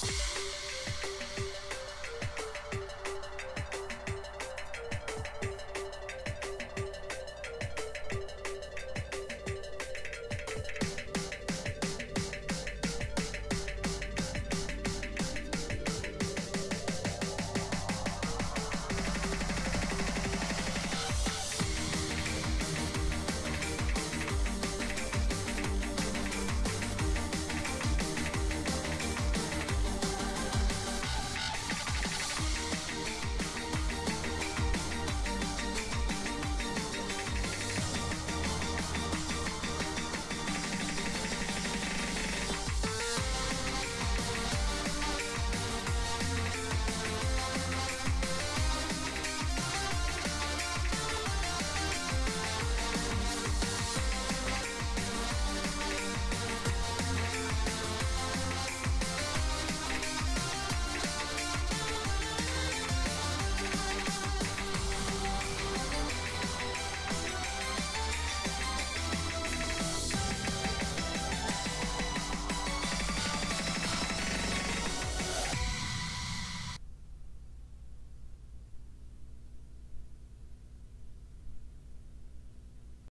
Peace.